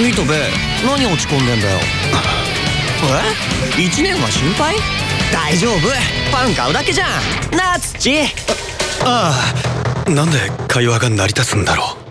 イトベ何落ち込んでんだよ。え？1年は心配？大丈夫。パン買うだけじゃん。なあ土ああなんで会話が成り立つんだろう。